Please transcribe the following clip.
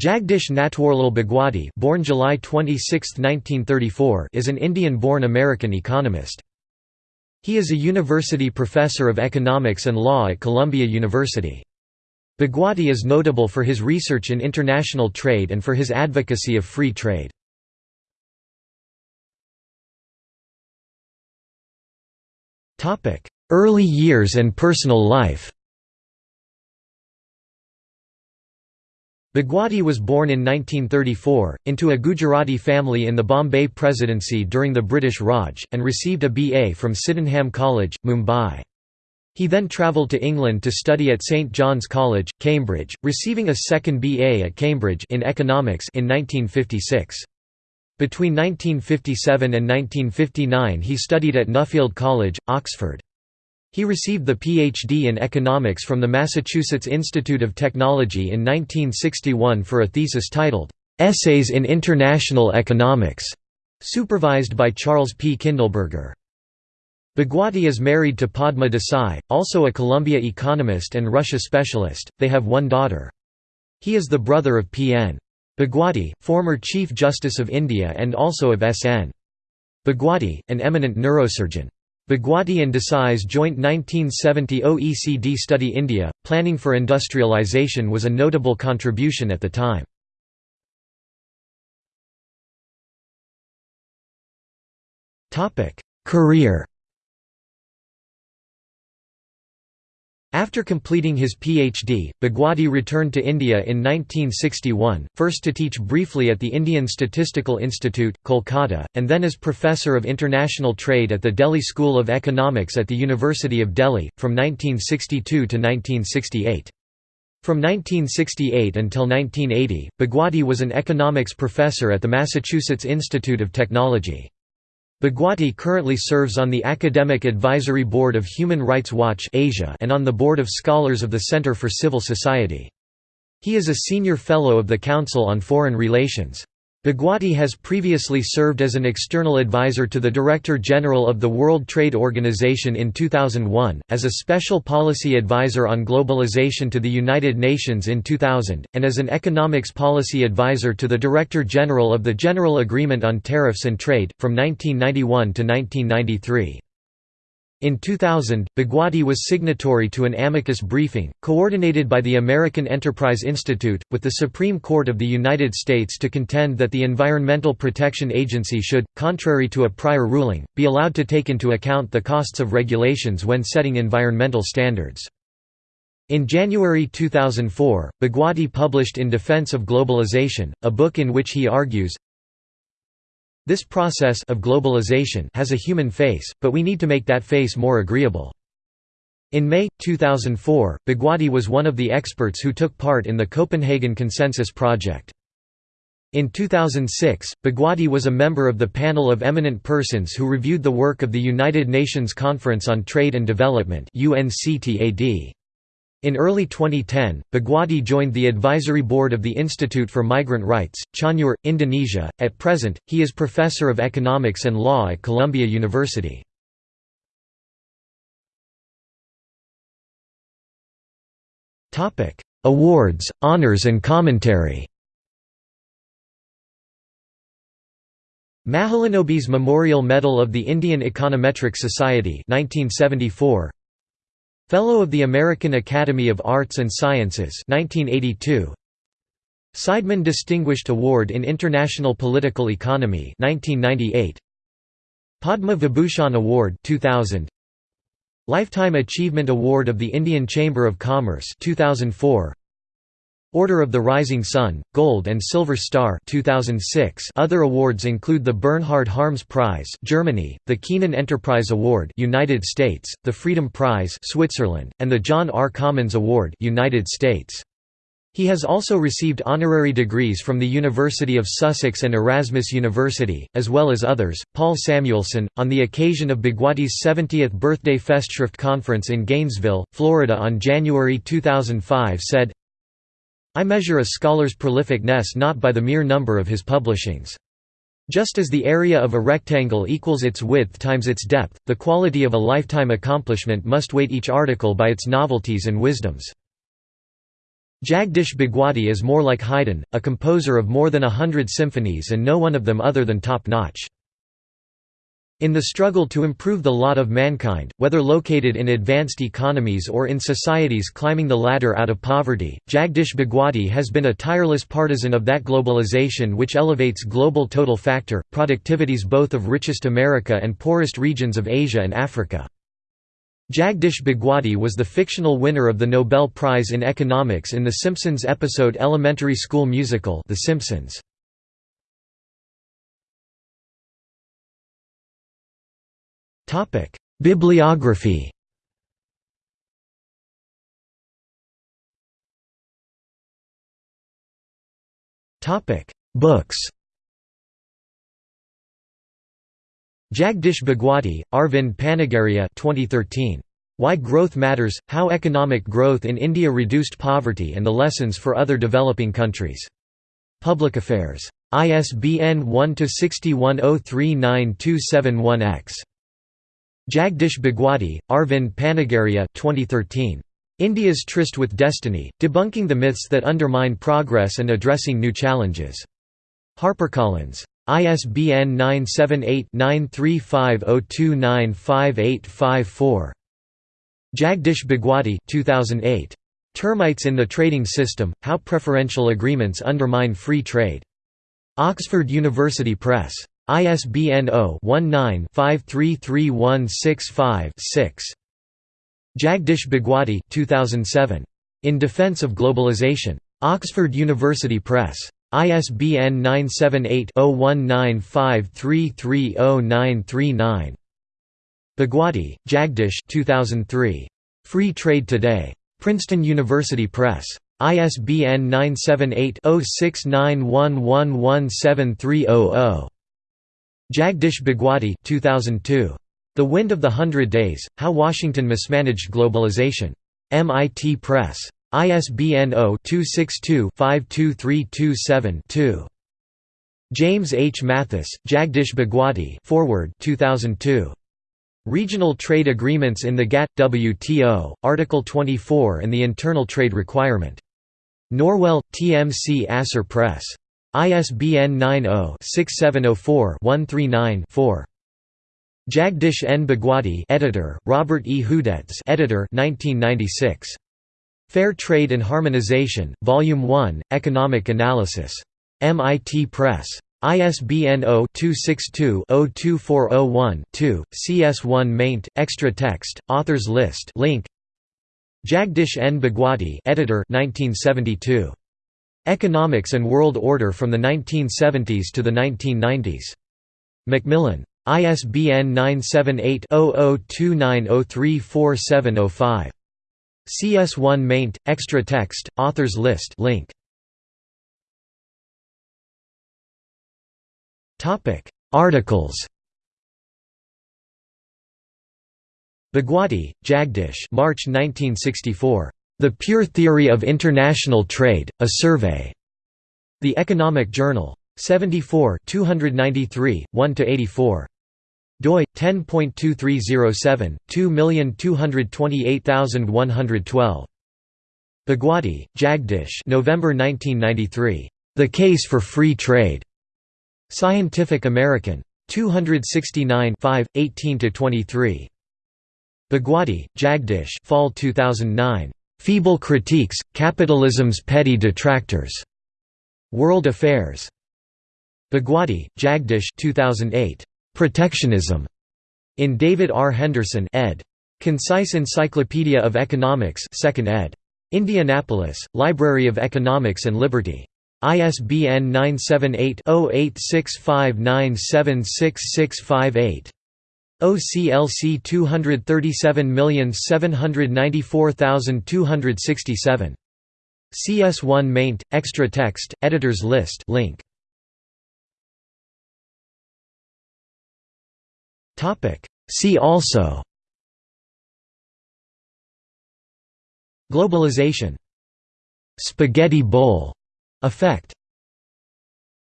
Jagdish Natwarlal Bhagwati born July 26, 1934, is an Indian-born American economist. He is a university professor of economics and law at Columbia University. Bhagwati is notable for his research in international trade and for his advocacy of free trade. Early years and personal life Bhagwati was born in 1934, into a Gujarati family in the Bombay Presidency during the British Raj, and received a BA from Sydenham College, Mumbai. He then travelled to England to study at St John's College, Cambridge, receiving a second BA at Cambridge in economics in 1956. Between 1957 and 1959 he studied at Nuffield College, Oxford. He received the Ph.D. in economics from the Massachusetts Institute of Technology in 1961 for a thesis titled, "'Essays in International Economics", supervised by Charles P. Kindleberger. Bhagwati is married to Padma Desai, also a Columbia economist and Russia specialist, they have one daughter. He is the brother of P.N. Bhagwati, former Chief Justice of India and also of S.N. Bhagwati, an eminent neurosurgeon. Bhagwati and Desai's joint 1970 OECD study India, Planning for Industrialization was a notable contribution at the time. Career After completing his PhD, Bhagwati returned to India in 1961, first to teach briefly at the Indian Statistical Institute, Kolkata, and then as Professor of International Trade at the Delhi School of Economics at the University of Delhi, from 1962 to 1968. From 1968 until 1980, Bhagwati was an economics professor at the Massachusetts Institute of Technology. Bhagwati currently serves on the Academic Advisory Board of Human Rights Watch Asia and on the Board of Scholars of the Center for Civil Society. He is a Senior Fellow of the Council on Foreign Relations. Bhagwati has previously served as an external advisor to the Director General of the World Trade Organization in 2001, as a Special Policy Advisor on Globalization to the United Nations in 2000, and as an Economics Policy Advisor to the Director General of the General Agreement on Tariffs and Trade, from 1991 to 1993. In 2000, Bhagwati was signatory to an amicus briefing, coordinated by the American Enterprise Institute, with the Supreme Court of the United States to contend that the Environmental Protection Agency should, contrary to a prior ruling, be allowed to take into account the costs of regulations when setting environmental standards. In January 2004, Bhagwati published In Defense of Globalization, a book in which he argues, this process of globalization has a human face, but we need to make that face more agreeable. In May, 2004, Bhagwati was one of the experts who took part in the Copenhagen Consensus Project. In 2006, Bhagwati was a member of the panel of eminent persons who reviewed the work of the United Nations Conference on Trade and Development UNCTAD. In early 2010, Bhagwati joined the advisory board of the Institute for Migrant Rights, Cianjur, Indonesia. At present, he is professor of economics and law at Columbia University. Topic: Awards, honors and commentary. Mahalanobis Memorial Medal of the Indian Econometric Society 1974 Fellow of the American Academy of Arts and Sciences 1982 Seidman Distinguished Award in International Political Economy 1998 Padma Vibhushan Award 2000 Lifetime Achievement Award of the Indian Chamber of Commerce 2004 Order of the Rising Sun, Gold and Silver Star 2006. Other awards include the Bernhard Harms Prize Germany, the Keenan Enterprise Award United States, the Freedom Prize Switzerland, and the John R. Commons Award United States. He has also received honorary degrees from the University of Sussex and Erasmus University, as well as others. Paul Samuelson, on the occasion of Bhagwati's 70th birthday Festschrift conference in Gainesville, Florida on January 2005 said, I measure a scholar's prolificness not by the mere number of his publishings. Just as the area of a rectangle equals its width times its depth, the quality of a lifetime accomplishment must weight each article by its novelties and wisdoms. Jagdish Bhagwati is more like Haydn, a composer of more than a hundred symphonies and no one of them other than top-notch. In the struggle to improve the lot of mankind, whether located in advanced economies or in societies climbing the ladder out of poverty, Jagdish Bhagwati has been a tireless partisan of that globalization which elevates global total factor, productivities both of richest America and poorest regions of Asia and Africa. Jagdish Bhagwati was the fictional winner of the Nobel Prize in Economics in The Simpsons episode Elementary School Musical The Simpsons. Bibliography Topic: Books Jagdish Bhagwati, Arvind Panagariya 2013. Why Growth Matters – How Economic Growth in India Reduced Poverty and the Lessons for Other Developing Countries. Public Affairs. ISBN 1-61039271-X. Jagdish Bhagwati, Arvind Panagariya 2013. India's Tryst with Destiny, Debunking the Myths That Undermine Progress and Addressing New Challenges. HarperCollins. ISBN 978-9350295854. Jagdish Bhagwati 2008. Termites in the Trading System, How Preferential Agreements Undermine Free Trade. Oxford University Press. ISBN 0-19-533165-6. Jagdish Bhagwati 2007. In Defense of Globalization. Oxford University Press. ISBN 978-0195330939. Bhagwati, Jagdish 2003. Free Trade Today. Princeton University Press. ISBN 978-0691117300. Jagdish Bhagwati 2002. The Wind of the Hundred Days, How Washington Mismanaged Globalization. MIT Press. ISBN 0-262-52327-2. James H. Mathis, Jagdish Bhagwati Forward 2002. Regional Trade Agreements in the GATT – WTO, Article 24 and the Internal Trade Requirement. Norwell, TMC Asser Press. ISBN 90-6704-139-4. Jagdish N. Bhagwati editor, Robert E. Hudec editor 1996. Fair Trade and Harmonization, Volume 1, Economic Analysis. MIT Press. ISBN 0-262-02401-2, CS1 maint, extra text, authors list link. Jagdish N. Bhagwati editor 1972. Economics and World Order from the 1970s to the 1990s. Macmillan. ISBN 978 0029034705. CS1 maint, extra text, authors list link. Articles Bhagwati, Jagdish March 1964. The Pure Theory of International Trade, A Survey. The Economic Journal. 74 293, 1–84 doi 10.2307 2228112 Bhagwati, Jagdish November 1993 The Case for Free Trade. Scientific American. 269 5 18 to 23 Bhagwati Jagdish Fall 2009 Feeble Critiques Capitalism's Petty Detractors World Affairs Bhagwati Jagdish 2008 Protectionism, in David R. Henderson ed. Concise Encyclopedia of Economics 2nd ed. Indianapolis, Library of Economics and Liberty. ISBN 978-0865976658. OCLC 237794267. CS1 maint, extra text, editors list link. Topic. See also. Globalization. Spaghetti bowl. Effect